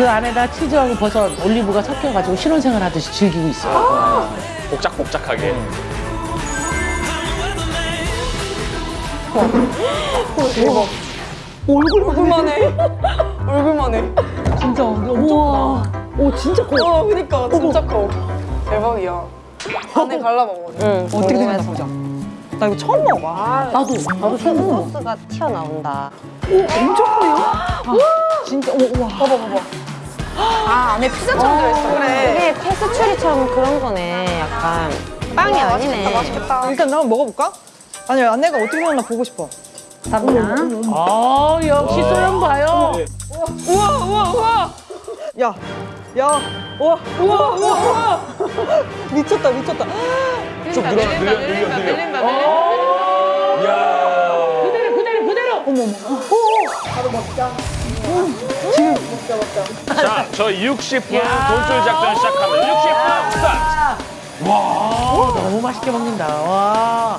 그 안에다 치즈하고 버섯, 올리브가 섞여가지고 신혼생활 하듯이 즐기고 있어요. 복작복작하게. 얼굴만 해. 얼굴만 해. 진짜 우와. 오 진짜 커. 와, 그니까 진짜 커. 대박이야. 안에 갈라먹어. 응. 어떻게 생겼나 보자. 나 이거 처음 먹어봐. 나도, 나도 처음 먹어. 소스가 튀어나온다. 진짜 오 우와. 봐봐 봐봐. 아, 안에 피자처럼 들어있어. 그래. 이게 페스츄리처럼 그런 거네. 약간 빵이 와, 아니네. 맛있겠다, 맛있겠다. 일단 나 한번 먹어볼까? 아니 안내가 어떻게 먹나 보고 싶어. 감사합니다. 아, 역시 소영 봐요. 우와 우와 우와. 야. 야. 우와 우와 우와 우와. 미쳤다 미쳤다. 좀 늘어, 늘려, 늘려, 늘려. 이야. 그대로, 그대로, 그대로. 자, 저 60분 돈줄 작전 시작합니다. 60분 스타트. 와, 너무 맛있게 먹는다. 와.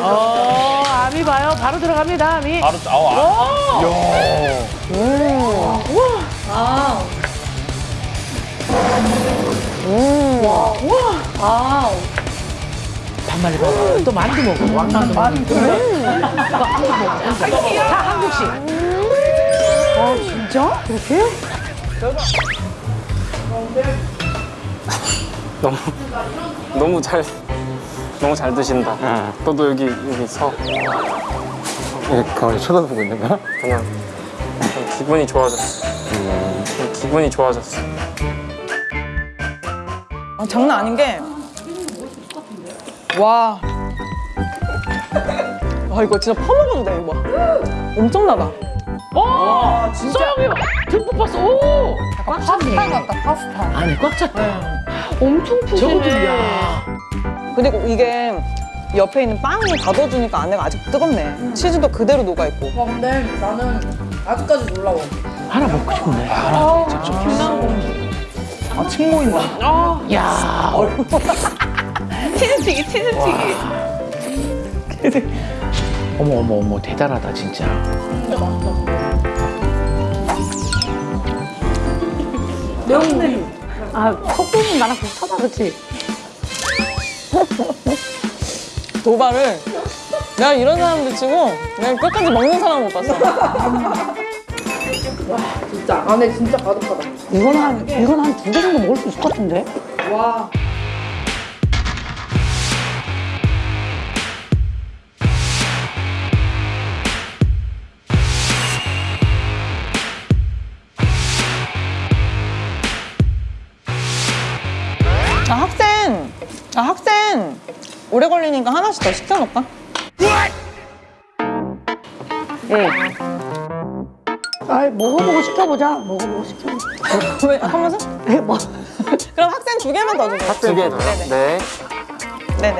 어, 아미 봐요. 바로 들어갑니다, 아미. 바로, 아, 아. 이야. 반말이 봐봐. 또 만두 먹어. 왕만두 먹어. 자, 한국식. 너무 너무 잘 너무 잘 드신다. 너도 여기 여기 서. 가만히 쳐다보고 있는 거야? 그냥, 그냥 기분이 좋아졌어. 그냥 기분이 좋아졌어. 아, 장난 아닌 게. 와. 와 이거 진짜 퍼먹어도 돼 이거. 봐. 엄청나다. 오, 진짜. 소영이 듬뿍 봤어. 오. 꽉 찼네. 같다, 파스타. 안에 꽉 찼다. 엄청 저것도, 야. 그리고 이게 옆에 있는 빵이 닫아주니까 안에가 아직 뜨겁네. 치즈도 그대로 녹아 있고. 와, 근데 나는 아직까지 놀라워. 하나 먹고 싶네. 아 친구인가? 야. 치즈튀기 치즈튀기. 어머, 어머, 어머. 대단하다, 진짜. 아, 콧구멍 나랑 비슷하다, 그치? 도발을 내가 이런 사람들 치고 내가 끝까지 먹는 사람 못 봤어. 진짜. 안에 진짜 가득하다. 이건 한, 이건 한 두 개 정도 먹을 수 있을 것 같은데? 와. 오래 걸리니까 하나씩 더 시켜놓을까? 아, 먹어보고 시켜보자. 먹어보고 시켜보자. 왜 하면서? 네, 뭐. 그럼 학생 두 개만 더 주세요. 두 개. 네. 네네.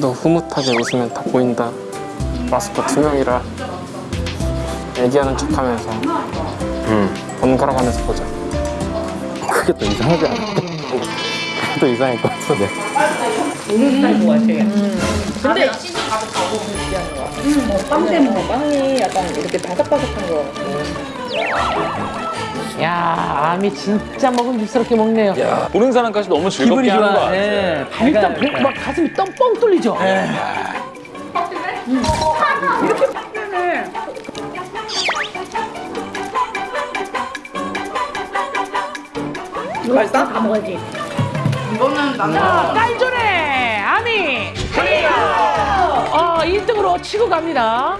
너 흐뭇하게 웃으면 다 보인다. 마스크 두 명이라 얘기하는 척하면서 번갈아가면서 보자. 그게 또 이상하지 않아? 그게 또 이상할 것 같은데. 야, 아미 진짜 먹음직스럽게 먹네요. 보는 사람까지 너무 즐겁게 기분이 하는 거. 같아. 예. 일단 보- 막 가슴이 뻥뻥 뚫리죠. 자, 깔조래 아미 클리어. 어, 1등으로 치고 갑니다.